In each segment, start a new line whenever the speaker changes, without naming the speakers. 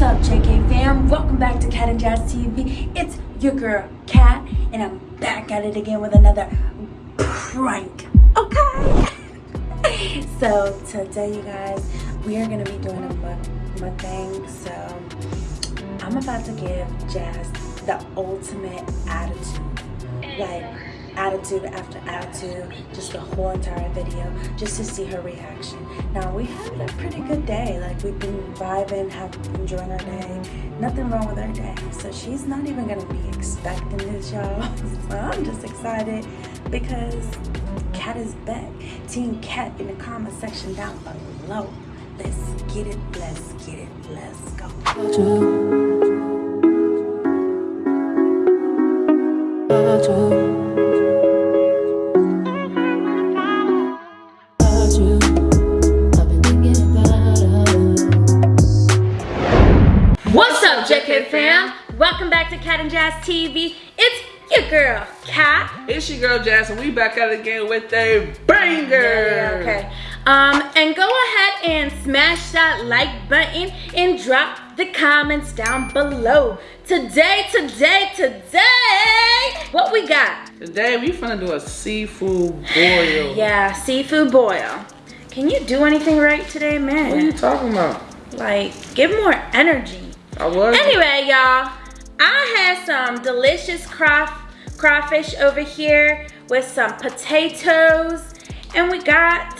What's up, JK fam? Welcome back to Cat and Jazz TV. It's your girl, Cat, and I'm back at it again with another prank. Okay? so, today, you guys, we are going to be doing a mukbang. So, I'm about to give Jazz the ultimate attitude. Like, attitude after attitude, just the whole entire video, just to see her reaction. Now we had a pretty good day, like we've been vibing, have enjoying our day, nothing wrong with our day. So she's not even gonna be expecting this, y'all. So I'm just excited because Cat is back. Team Cat in the comment section down below. Let's get it, let's get it, let's go. Welcome back to Cat and Jazz TV. It's your girl, Cat.
It's your girl, Jazz, and we back at it again with a banger.
Yeah, okay. Um, and go ahead and smash that like button and drop the comments down below. Today, today, today, what we got?
Today, we're finna do a seafood boil.
yeah, seafood boil. Can you do anything right today, man?
What are you talking about?
Like, give more energy.
I was.
Anyway, y'all, I had some delicious crawf crawfish over here with some potatoes, and we got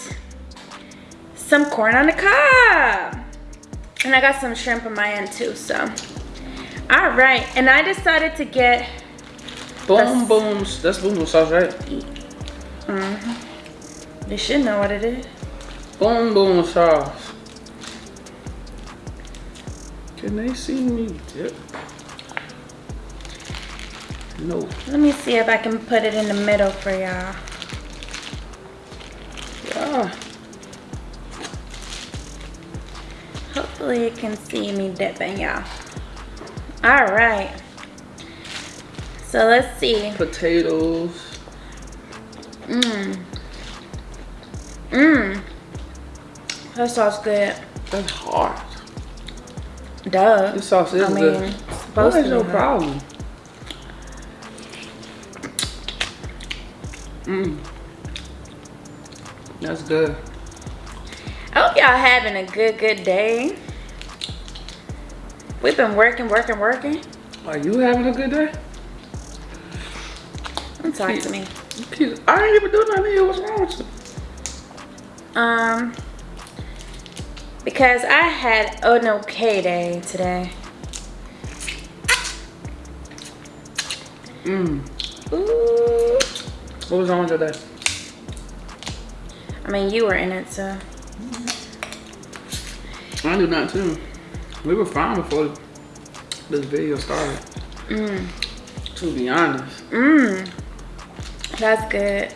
some corn on the cob. And I got some shrimp on my end too, so. All right, and I decided to get
Boom Booms. That's Boom Boom sauce, right?
Mm-hmm. You should know what it is.
Boom Boom sauce. Can they see me dip? No.
Let me see if I can put it in the middle for y'all.
Yeah.
Hopefully you can see me dipping y'all. All right. So let's see.
Potatoes.
Mmm. Mmm. That sauce good.
That's hard.
Duh.
This sauce is I mean, good. What is no problem? Mmm. That's good.
I hope y'all having a good, good day. We've been working, working, working.
Are you having a good day?
Don't talk to me.
I ain't even doing nothing here. What's wrong with you?
Um, because I had an okay day today.
Mmm. Ooh. What was wrong with your day?
I mean, you were in it, so.
I do not too. We were fine before this video started.
Mmm.
To be honest.
Mmm. That's good.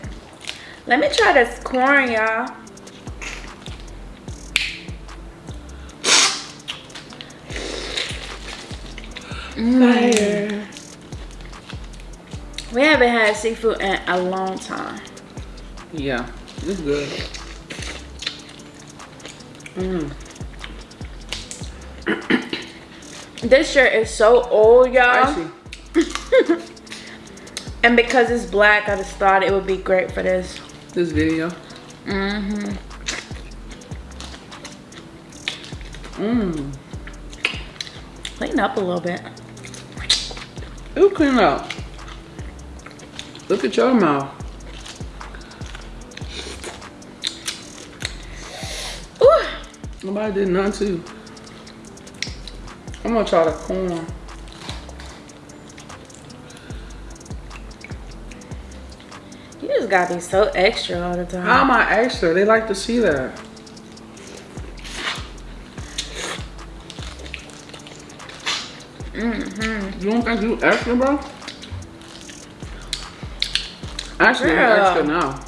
Let me try this corn, y'all. Mm.
Fire.
We haven't had seafood in a long time.
Yeah, it's good.
Mm. this shirt is so old, y'all. and because it's black, I just thought it would be great for this.
This video?
Mm-hmm.
Mmm.
Clean up a little bit.
It'll clean up. Look at your mouth. Ooh. Nobody did none too. I'm gonna try the corn.
You just gotta be so extra all the time.
How am I extra? They like to see that.
Mm-hmm.
You don't think you extra, bro? Actually, Girl. I'm extra now.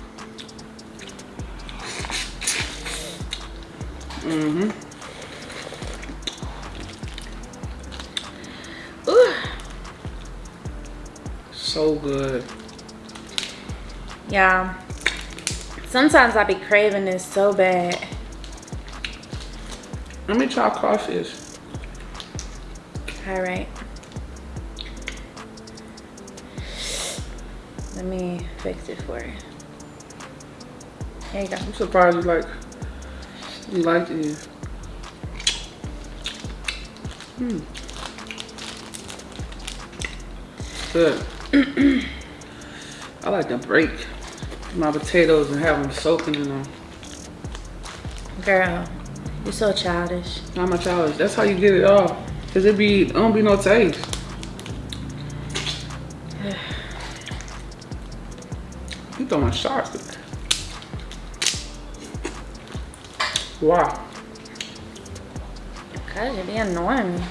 Mm-hmm.
Ooh.
So good.
Yeah. Sometimes I be craving this so bad.
Let me try crawfish.
All right. Let me fix it for you. Here you go.
I'm surprised you like you like it. Hmm. Good. I like to break my potatoes and have them soaking in them.
Girl, you're so childish.
Not my challenge. That's how you get it off. Cause it be, it don't be no taste. You throwing shots today. Wow.
God, you're being annoying.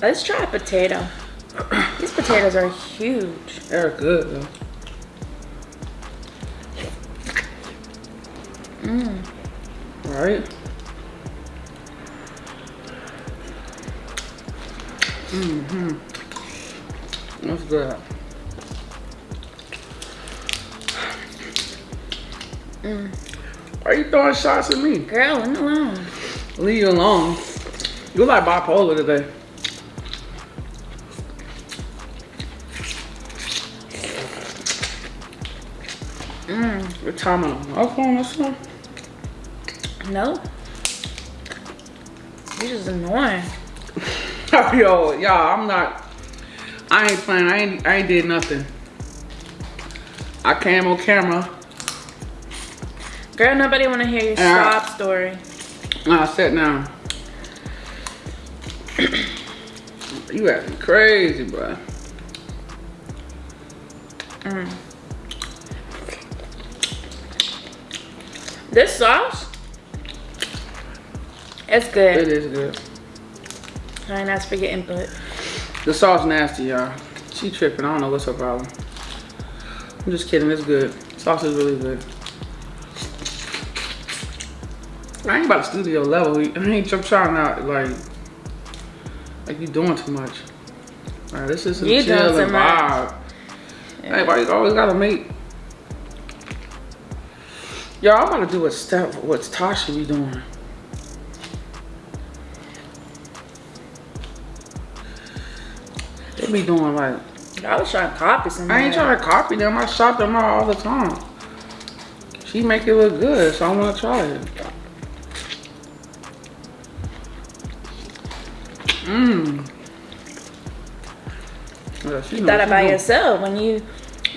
Let's try a potato. These potatoes are huge.
They're good though.
Mmm.
Right? Mm-hmm. That's good.
Mm.
Why you throwing shots at me?
Girl, leave me alone.
Leave you alone. You like bipolar today.
Mm.
Your time on my phone or something?
No. You're just annoying.
Yo, y'all, I'm not. I ain't playing. I ain't. I ain't did nothing. I came on camera.
Girl, nobody want to hear your sob story.
I sat down. you acting crazy, bro.
Mm. This sauce, it's good.
It is good.
I ain't asked for your input.
The sauce nasty, y'all. She tripping. I don't know what's her problem. I'm just kidding. It's good. Sauce is really good. I ain't about studio level. I ain't tr- trying out like like you doing too much. Alright, this is some
You
chill and vibe. Hey, why you always gotta make? Yo, I'm about to do what Steph, what Tasha be doing. They be doing like
I was trying to copy somebody.
I ain't trying to copy them. I shop them out all the time. She make it look good, so I want to try it. Mmm. Yeah, she
You thought about yourself when you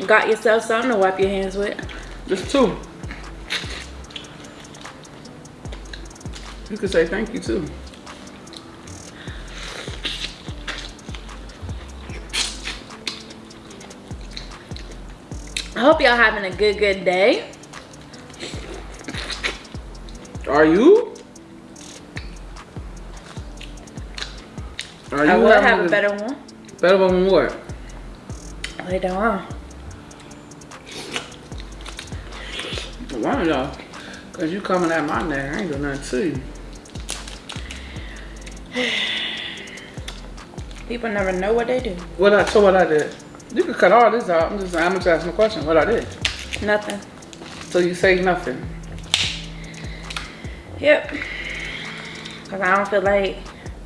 got yourself something to wipe your hands with.
Just two. You could say thank you too.
I hope y'all having a good, good day.
Are you? Are
I would have a better one.
Better one than what?
Later on.
One y'all. Cause you coming at my neck, I ain't doing nothing to you.
People never know what they do.
What I so what I did. You could cut all this out. I'm just I'm just asking a question. What I did.
Nothing.
So you say nothing.
Yep. Cause I don't feel like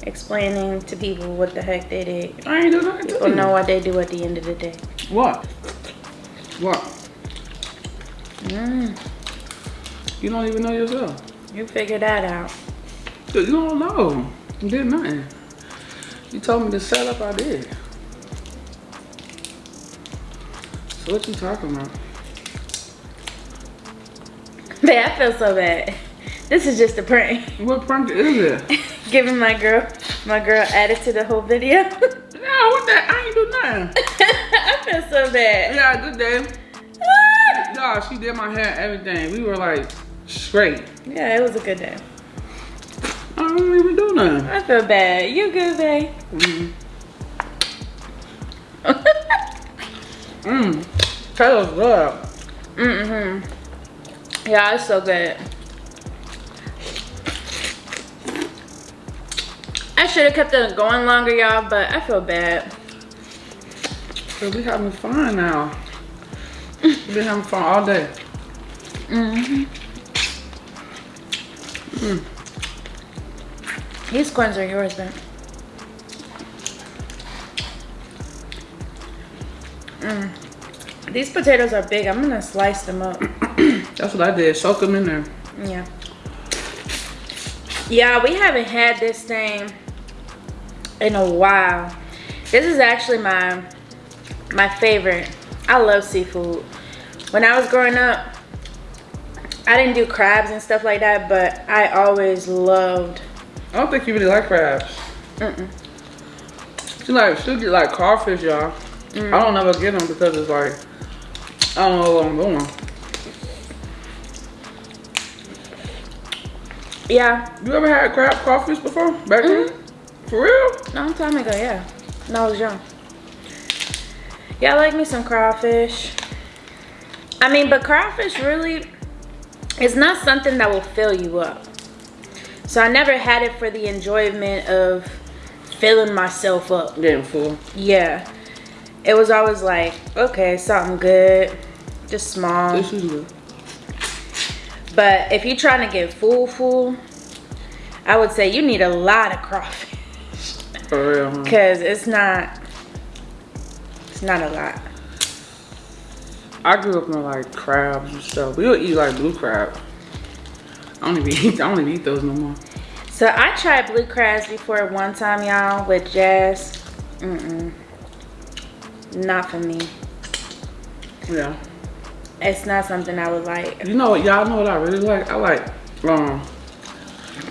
explaining to people what the heck they did.
I ain't do nothing to
People know what they do at the end of the day.
What? What?
Mm,
You don't even know yourself.
you figure that out.
You don't know. You did nothing. You told me to set up, I did. So what you talking about?
Man, I feel so bad. This is just a prank.
What prank is it?
Giving my girl, my girl added to the whole video.
yeah, what that? I ain't do nothing.
I feel so bad.
Yeah, good day. Nah, she did my hair, everything. We were like straight.
Yeah, it was a good day.
I don't even do nothing.
I feel bad. You good, babe?
Mm. Mm. Taylor's good.
Mm-hmm. Yeah, it's so good. I should have kept it going longer, y'all, but I feel bad.
But we having fun now. we been having fun all day.
Mm hmm
mm.
These coins are yours, then. Mm. These potatoes are big. I'm gonna slice them up.
That's what I did. Soak them in there.
Yeah. Yeah, we haven't had this thing in a while. This is actually my my favorite. I love seafood. When I was growing up, I didn't do crabs and stuff like that, but I always loved.
I don't think you really like crabs.
Mm-mm.
She like she get like crawfish, y'all.
Mm.
I don't ever get them because it's like I don't know what I'm doing.
Yeah,
You ever had crab crawfish before? Back then? For real?
long time ago. Yeah, when I was young. Yeah, I like me some crawfish. I mean, but crawfish really is not something that will fill you up. So I never had it for the enjoyment of filling myself up.
Getting full.
Yeah. It was always like, okay, something good, just small.
This is good.
But if you're trying to get full, full, I would say you need a lot of crawfish.
For real, huh?
Cause it's not, it's not a lot.
I grew up on like crabs and stuff. We would eat like blue crab. I don't even eat, I don't even eat those no more.
So I tried blue crabs before one time, y'all, with Jazz. Mm-mm. Not for me.
Yeah.
It's not something I would like.
You know what, y'all know what I really like? I like um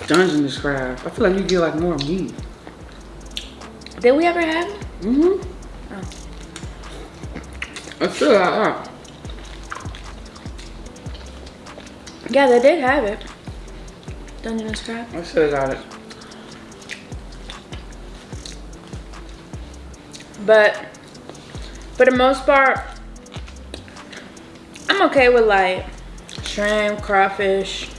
Dungeness crab. I feel like you get like more meat.
Did we ever have it?
Mm-hmm. I feel like that.
Yeah, they did have it. Dungeness crab.
I should have got it.
But for the most part, I'm okay with like shrimp, crawfish.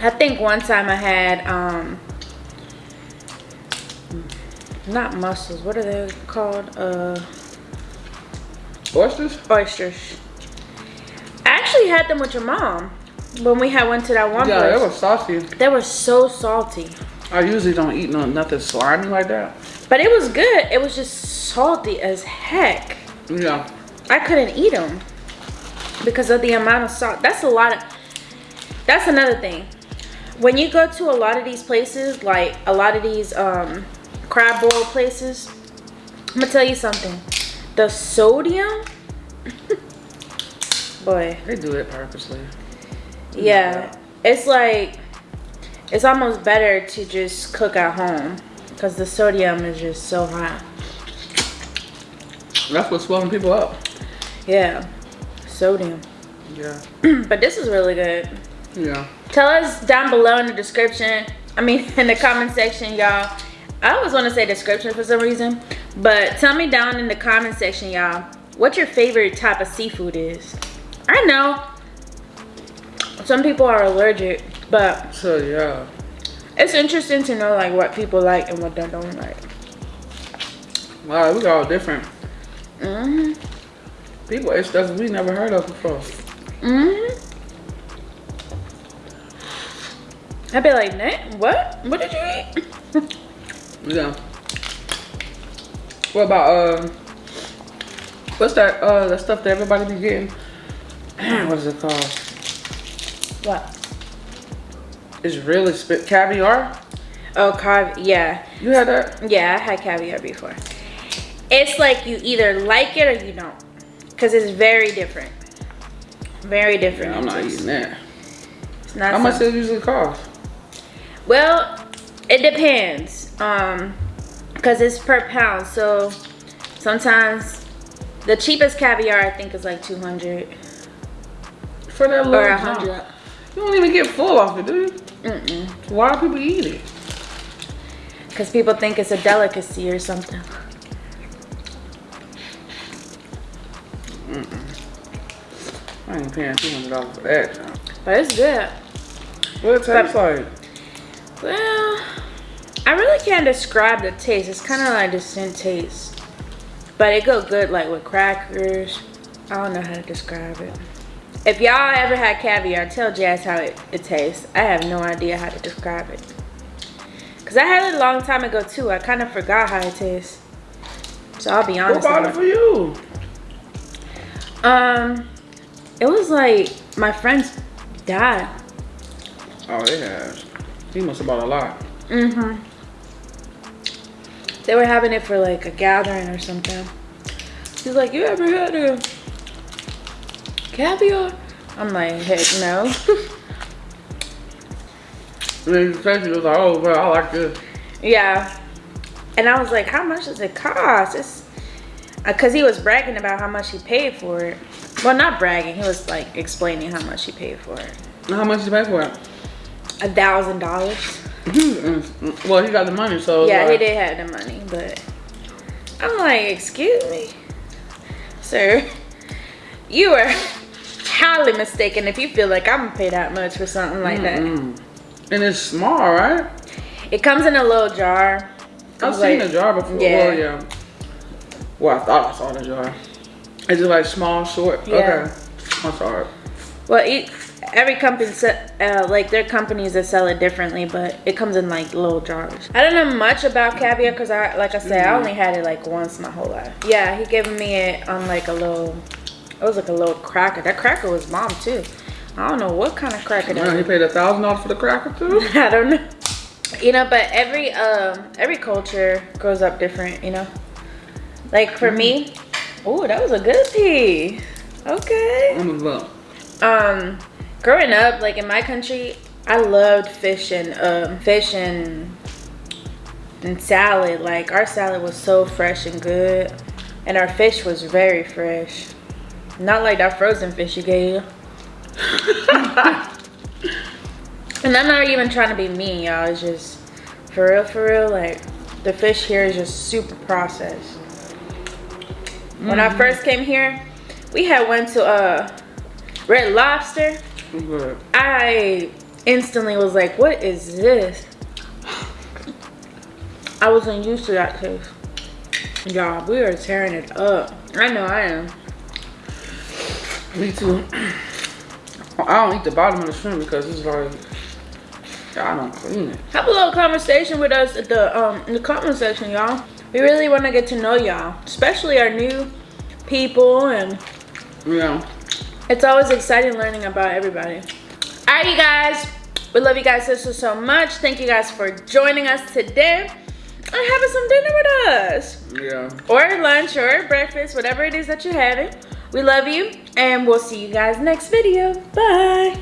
I think one time I had um not mussels, what are they called? Uh
Oysters?
oysters. I actually had them with your mom when we had went to that one
Yeah,
place.
it was saucy.
they were so salty.
I usually don't eat no nothing slimy like that.
But it was good. It was just salty as heck.
Yeah.
I couldn't eat them because of the amount of salt. That's a lot of. That's another thing. When you go to a lot of these places, like a lot of these um, crab boil places, I'm gonna tell you something. The sodium, boy,
They do it purposely.
yeah, it's like it's almost better to just cook at home because the sodium is just so high.
That's what's swelling people up.
Yeah, sodium.
Yeah.
but this is really good.
Yeah.
Tell us down below in the description. I mean, in the comment section, y'all. I always want to say description for some reason. But tell me down in the comment section, y'all, what your favorite type of seafood is. I know some people are allergic, but
So yeah.
it's interesting to know like what people like and what they don't like.
Wow, we got all different
hmm
people. It's stuff we never heard of before.
hmm I'd be like, what? What did you eat?
Yeah. What about uh what's that uh that stuff that everybody be getting? what is it called?
what?
It's really spit caviar.
Oh, carb. Yeah.
You had that?
Yeah, I had caviar before. It's like you either like it or you don't. Because it's very different. Very different.
Yeah, I'm not eating that.
It's not
How much does it usually cost?
Well, it depends. Um, because it's per pound. So sometimes the cheapest caviar I think is like 200
For that
or
little
100.
junk. You don't even get full off it, do you?
Mm-mm.
Why do people eat it?
Because people think it's a delicacy or something.
I ain't paying two hundred dollars for that.
But it's good.
What it tastes like?
Well, I really can't describe the taste. It's kind of like distinct taste. But it go good like with crackers. I don't know how to describe it. If y'all ever had caviar, tell Jazz how it, it tastes. I have no idea how to describe it. Because I had it a long time ago too. I kind of forgot how it tastes. So I'll be
Who
honest.
bought it for you?
Um, it was like my friend's dad.
Oh, has. He must have bought a lot.
Mm-hmm. They were having it for like a gathering or something. She's like, you ever had a caviar? I'm like, heck no.
And then he said he was like, oh, bro, I like this.
yeah. And I was like, how much does it cost? It's uh, because he was bragging about how much he paid for it. Well, not bragging. He was like explaining how much he paid for it.
How much did you pay for it?
A thousand dollars.
Well, he got the money, so. it's
Yeah, he did have the money, but I'm like, excuse me, sir, you are highly mistaken if you feel like I'm gonna pay that much for something like that.
Mm. And it's small, right?
It comes in a little jar.
I've seen
like-
the jar before.
yeah.
Well, yeah. Well, I thought I saw the jar. Is it like small, short?
Yeah.
Okay. I'm sorry.
Well, each, every company, uh, like their companies that sell it differently, but it comes in like little jars. I don't know much about caviar because I, like I said, I only had it like once my whole life. Yeah, he gave me it on like a little, it was like a little cracker. That cracker was bomb too. I don't know what kind of cracker that
he paid a thousand dollars for the cracker too.
I don't know. You know, but every um every culture grows up different. You know, like for me, oh, that was a good pea. Okay. Um, growing up, like in my country, I loved fish and um fish and and salad. Like our salad was so fresh and good, and our fish was very fresh. Not like that frozen fish you gave. and I'm not even trying to be mean, y'all. It's just for real, for real. Like the fish here is just super processed. When I first came here, we had went to uh Red Lobster. I instantly was like, what is this? I wasn't used to that taste. Y'all, we are tearing it up. I know I am.
Me too. I don't eat the bottom of the shrimp because it's like I don't clean it.
Have a little conversation with us at the um in the comment section, y'all. We really want to get to know y'all, especially our new people, and
Yeah.
It's always exciting learning about everybody. All right, you guys. We love you guys so so so much. Thank you guys for joining us today and having some dinner with us.
Yeah.
or lunch or breakfast, whatever it is that you're having. We love you and we'll see you guys next video. Bye.